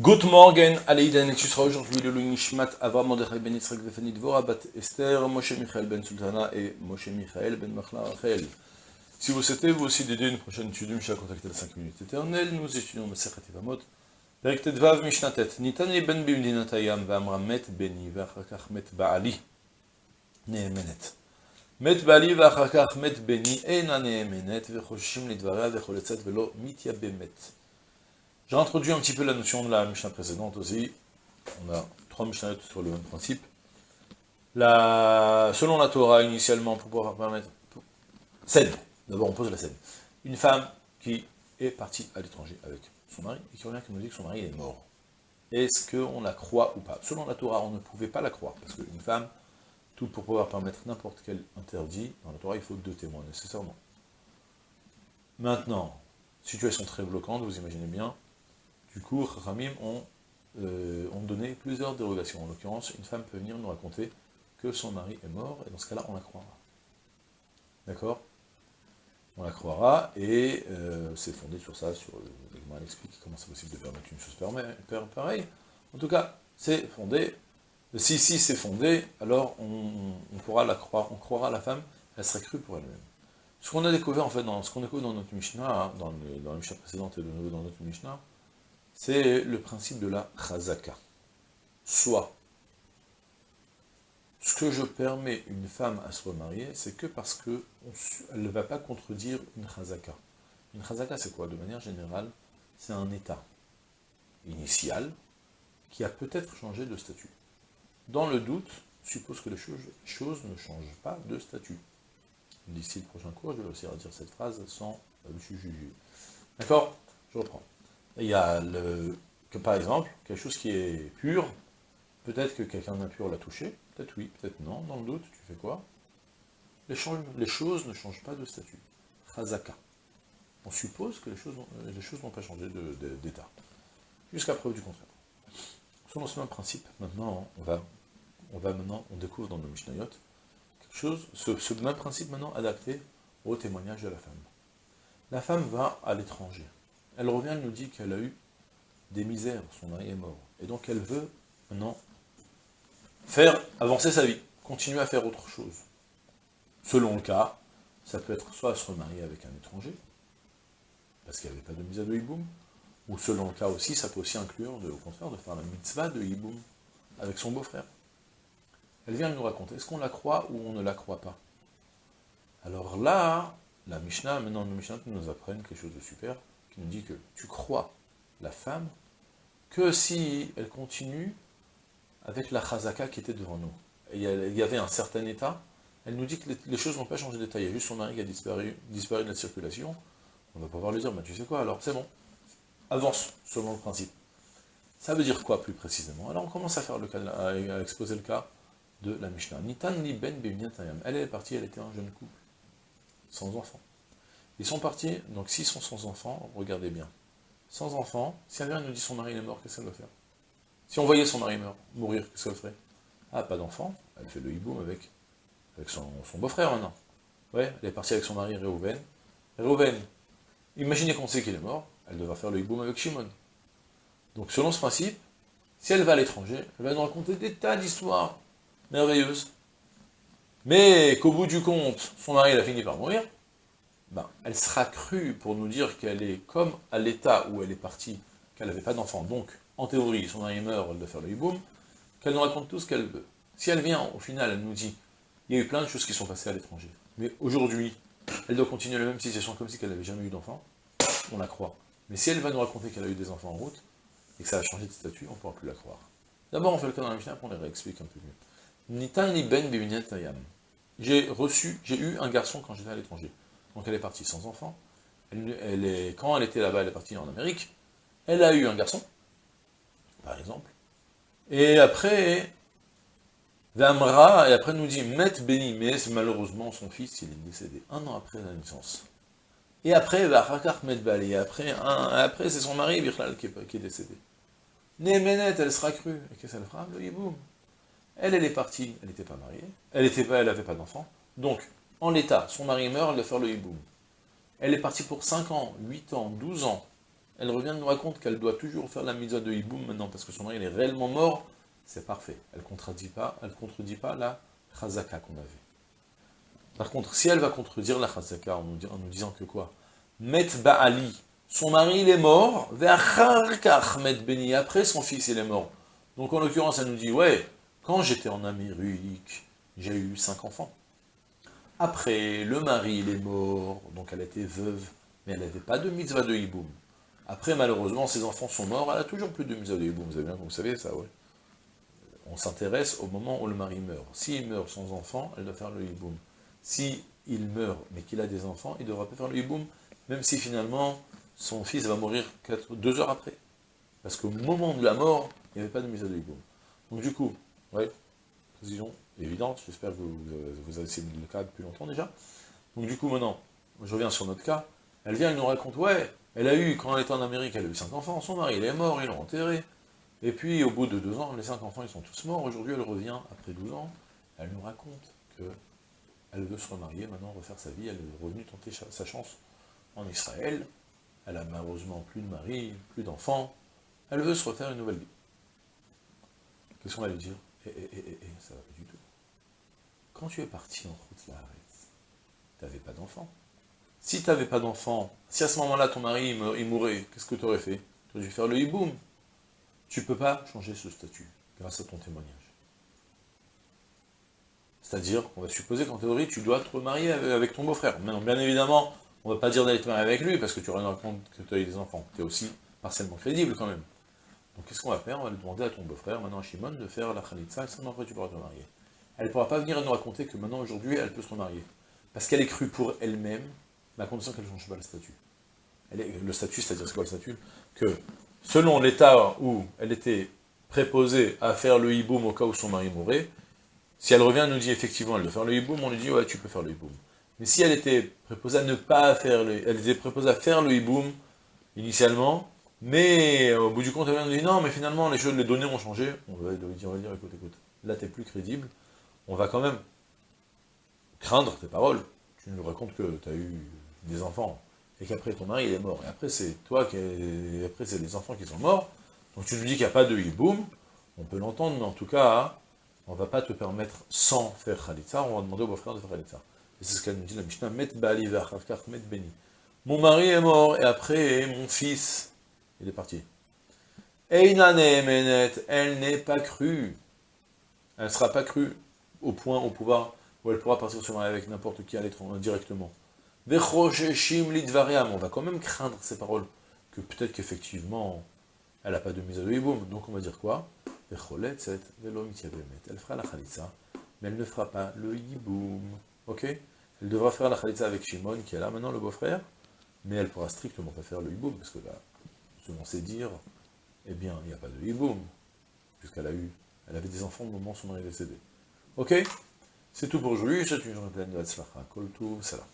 Good morning, Aleiden, et tu aujourd'hui le Nishmat Avram Mordechai Ben Yitzhak Vefani Dvora Bat Esther, Moshe Michael Ben Sultana et Moshe Michael Ben Machla Rachel. Si vous souhaitez vous aussi d'aider une prochaine étude, Mishnah contactez les 5 minutes éternelles, nous étudions Masechet Evamot, Perek Tedvav Mishnatet, Nitani Ben Bimdinatayam Vamra Met Beni Vachakach Met Baali, Neemenet. Met Baali Vachakach Met Beni Ena Neemenet, Vechoshim Lidvarea Vecholetzet Velo Mitya Bemet. J'ai introduit un petit peu la notion de la Mishnah précédente aussi. On a trois Mishnahs sur le même principe. Selon la Torah, initialement, pour pouvoir permettre... Scène. D'abord, on pose la scène. Une femme qui est partie à l'étranger avec son mari, et qui revient qui nous dit que son mari est mort. Est-ce qu'on la croit ou pas? Selon la Torah, on ne pouvait pas la croire, parce qu'une femme, tout pour pouvoir permettre n'importe quel interdit, dans la Torah, il faut deux témoins, nécessairement. Maintenant, situation très bloquante, vous imaginez bien, du coup, Ramim ont, euh, ont, donné plusieurs dérogations. En l'occurrence, une femme peut venir nous raconter que son mari est mort, et dans ce cas-là, on la croira. D'accord? On la croira, et euh, c'est fondé sur ça, sur elle explique comment c'est possible de permettre une chose pareille. En tout cas, c'est fondé. Si, si c'est fondé, alors on, pourra la croire, on croira la femme, elle serait crue pour elle-même. Ce qu'on a découvert, en fait, dans ce qu'on découvre dans notre Mishnah, hein, le, dans la Mishnah précédente et de nouveau dans notre Mishnah, c'est le principe de la chazaka. Soit, ce que je permets une femme à se remarier, c'est que parce qu'elle ne va pas contredire une chazaka. Une chazaka, c'est quoi? De manière générale, c'est un état initial qui a peut-être changé de statut. Dans le doute, suppose que les choses, ne changent pas de statut. D'ici le prochain cours, je vais aussi redire cette phrase sans le juger. D'accord? Je reprends il y a, le, que par exemple, quelque chose qui est pur, peut-être que quelqu'un d'impur l'a touché, peut-être oui, peut-être non, dans le doute, tu fais quoi? Les, choses ne changent pas de statut. Chazaka. On suppose que les choses n'ont pas changé d'état. Jusqu'à preuve du contraire. Selon ce même principe, maintenant, on va, on va maintenant, on découvre dans le Mishnayot, quelque chose, ce même principe maintenant adapté au témoignage de la femme. La femme va à l'étranger. Elle revient, elle nous dit qu'elle a eu des misères, son mari est mort. Et donc elle veut maintenant faire avancer sa vie, continuer à faire autre chose. Selon le cas, ça peut être soit se remarier avec un étranger, parce qu'il n'y avait pas de misère de hiboum, ou selon le cas aussi, ça peut aussi inclure, au contraire, de faire la mitzvah de hiboum avec son beau-frère. Elle vient nous raconter, est-ce qu'on la croit ou on ne la croit pas? Alors là, la Mishnah, maintenant le Mishnah nous apprenne quelque chose de super, nous dit que tu crois la femme que si elle continue avec la chazaka qui était devant nous. il y avait un certain état, elle nous dit que les, choses n'ont pas changé d'état, il y a juste son mari qui a disparu, disparu de la circulation, on va pouvoir lui dire, bah, tu sais quoi, alors c'est bon, avance, selon le principe. Ça veut dire quoi plus précisément? Alors on commence à faire le cas, à exposer le cas de la Mishnah. Nitan ni ben Elle est partie, elle était un jeune couple, sans enfant. Ils sont partis, donc s'ils sont sans enfants, regardez bien. Sans enfants, si vient nous dit son mari est mort, qu'est-ce qu'elle doit faire? Si on voyait son mari mourir, qu'est-ce qu'elle ferait? Ah, pas d'enfant, elle fait le hiboum avec, avec son, beau-frère maintenant. Ouais, elle est partie avec son mari Réhouven. Réhouven, imaginez qu'on sait qu'il est mort, elle devra faire le hiboum avec Shimon. Donc selon ce principe, si elle va à l'étranger, elle va nous raconter des tas d'histoires merveilleuses. Mais qu'au bout du compte, son mari a fini par mourir, ben, elle sera crue pour nous dire qu'elle est comme à l'état où elle est partie, qu'elle n'avait pas d'enfant, donc, en théorie, son mari meurt, elle doit faire le hiboum, qu'elle nous raconte tout ce qu'elle veut. Si elle vient, au final, elle nous dit, il y a eu plein de choses qui sont passées à l'étranger, mais aujourd'hui, elle doit continuer la même situation comme si elle n'avait jamais eu d'enfant, on la croit. Mais si elle va nous raconter qu'elle a eu des enfants en route, et que ça a changé de statut, on ne pourra plus la croire. D'abord, on fait le cas dans la Mishnah, après on les réexplique un peu mieux. Ben J'ai reçu, j'ai eu un garçon quand j'étais à l'étranger. Donc elle est partie sans enfant. Quand elle était là-bas, elle est partie en Amérique. Elle a eu un garçon, par exemple. Et après, Vamra, et après nous dit, Met Beni, mais malheureusement son fils, il est décédé un an après la naissance. Et après, Varakar Met Bali, après, après c'est son mari, Birlal, qui est, décédé. Némenet, elle sera crue. Et qu'est-ce qu'elle fera? Elle, elle est partie, elle n'était pas mariée, elle n'avait pas, pas d'enfant. Donc, en l'état, son mari meurt, elle doit faire le hiboum. Elle est partie pour 5 ans, 8 ans, 12 ans. elle revient nous raconte qu'elle doit toujours faire la mitzvah de hiboum maintenant, parce que son mari est réellement mort, c'est parfait. Elle ne contredit pas, elle contredit pas la chazaka qu'on avait. Par contre, si elle va contredire la chazaka en nous, disant que quoi? Met Ba'ali, son mari il est mort, met Beni, après son fils il est mort. Donc en l'occurrence, elle nous dit, ouais, quand j'étais en Amérique, j'ai eu cinq enfants. Après, le mari il est mort, donc elle était veuve, mais elle n'avait pas de mitzvah de hiboum. Après, malheureusement, ses enfants sont morts, elle a toujours plus de mitzvah de hiboum, vous, vous savez ça, ouais. On s'intéresse au moment où le mari meurt. S'il meurt sans enfant, elle doit faire le hiboum. Si il meurt, mais qu'il a des enfants, il ne devra pas faire le hiboum, même si finalement, son fils va mourir deux heures après. Parce qu'au moment de la mort, il n'y avait pas de mise de hiboum. Donc du coup, ouais, précision évidente, j'espère que vous, vous, avez essayé le cas depuis longtemps déjà. Donc du coup, maintenant, je reviens sur notre cas, elle vient, elle nous raconte, ouais, elle a eu, quand elle était en Amérique, elle a eu cinq enfants, son mari, il est mort, ils l'ont enterré, et puis, au bout de deux ans, les cinq enfants, ils sont tous morts, aujourd'hui, elle revient, après 12 ans, elle nous raconte que elle veut se remarier, maintenant refaire sa vie, elle est revenue tenter sa chance en Israël, elle a malheureusement plus de mari, plus d'enfants, elle veut se refaire une nouvelle vie. Qu'est-ce qu'on va lui dire? Eh, eh, eh, eh, ça va pas du tout. Quand tu es parti en route là, tu n'avais pas d'enfant. Si tu n'avais pas d'enfant, si à ce moment-là ton mari il mourait, qu'est-ce que tu aurais fait? Tu aurais dû faire le hiboum. Tu ne peux pas changer ce statut grâce à ton témoignage. C'est-à-dire qu'on va supposer qu'en théorie, tu dois te remarier avec ton beau-frère. Maintenant, bien évidemment, on ne va pas dire d'aller te marier avec lui, parce que tu aurais compte que tu as eu des enfants. Tu es aussi partiellement crédible quand même. Donc qu'est-ce qu'on va faire? On va lui demander à ton beau-frère, maintenant à Shimon, de faire la khalitsa, et seulement après tu pourras te marier. Elle ne pourra pas venir nous raconter que maintenant, aujourd'hui, elle peut se remarier. Parce qu'elle est crue pour elle-même, à condition qu'elle ne change pas le statut. Elle le statut, c'est-à-dire c'est quoi le statut? Que selon l'état où elle était préposée à faire le hiboum au cas où son mari mourrait, si elle revient et nous dit effectivement elle doit faire le hiboum, on lui dit ouais tu peux faire le hiboum. Mais si elle était préposée à ne pas faire le elle était préposée à faire le hiboum initialement, mais au bout du compte elle vient nous dit non mais finalement les choses, les données ont changé, on va, lui dire, écoute, écoute, là t'es plus crédible, on va quand même craindre tes paroles. Tu nous racontes que tu as eu des enfants, et qu'après ton mari il est mort, et après c'est toi qui après c'est les enfants qui sont morts, donc tu nous dis qu'il n'y a pas de hiboum, on peut l'entendre, mais en tout cas, on ne va pas te permettre sans faire khalitza, on va demander au beau-frère de faire khalitza. Et c'est ce qu'elle nous dit la Mishnah, met bali met beni. Mon mari est mort, et après, mon fils, il est parti. Elle n'est pas crue. Elle ne sera pas crue au point, où elle pourra partir se marier avec n'importe qui à l'étranger, directement. On va quand même craindre ces paroles, que peut-être qu'effectivement, elle n'a pas de mise à de Donc on va dire quoi? Elle fera la khalitza, mais elle ne fera pas le yiboum. Ok? Elle devra faire la khalitza avec Shimon, qui est là maintenant, le beau-frère, mais elle pourra strictement pas faire le yiboum, parce que là, selon ses dires, eh bien, il n'y a pas de yiboum, puisqu'elle a eu, elle avait des enfants au moment où son mari est décédé. Ok? C'est tout pour aujourd'hui, c'est une journée pleine de Hatzlacha. Kol salam.